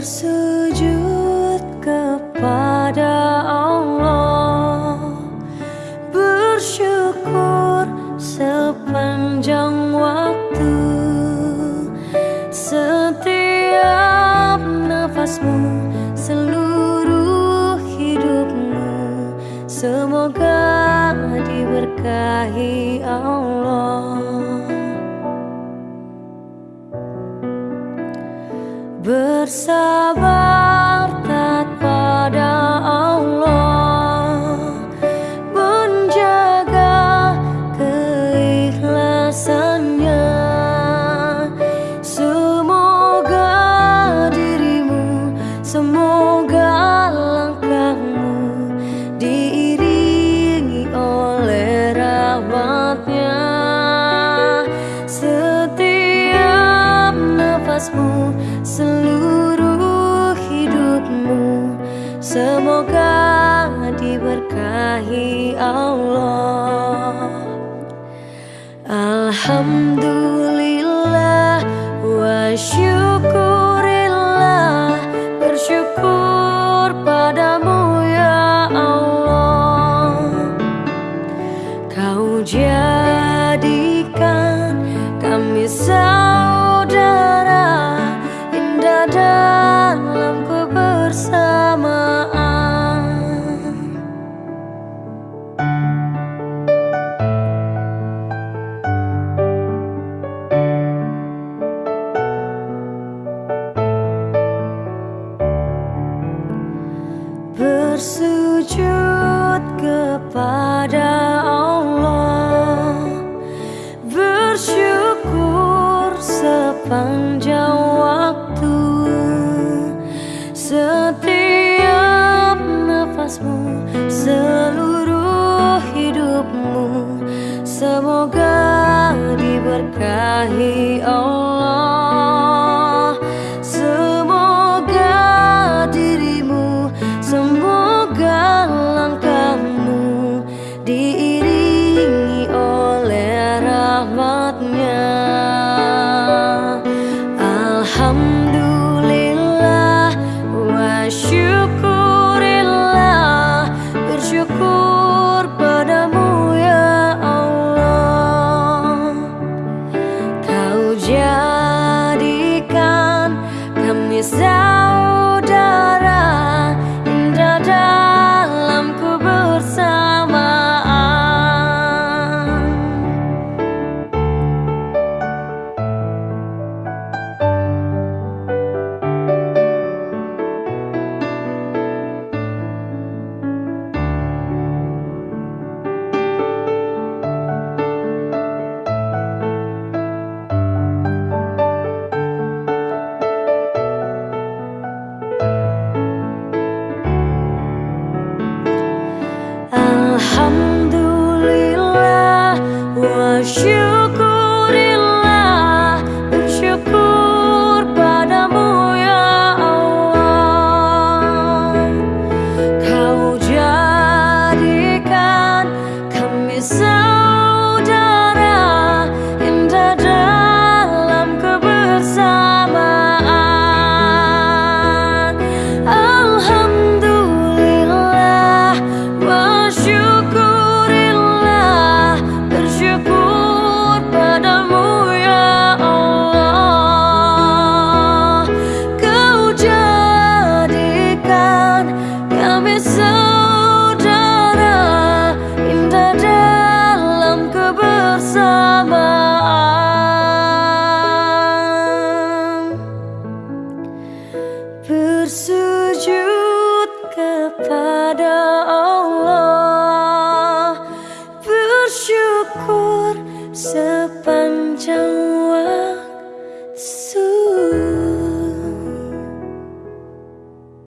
bersujud kepada Allah. Bersyukur sepanjang waktu. Setiap nafasmu seluruh hidupmu. Semoga diberkahi Allah. Bersabar taat pada Allah. Menjaga keikhlasannya. Semoga dirimu, semoga langkahmu Diiringi oleh rahmatnya. Setiap nafasmu, seluruh Semoga diberkahi Allah. Alhamdulillah wa syukurillah. Bersyukur padamu Semoga diberkahi Allah bersujud kepada Allah. Bersyukur sepanjang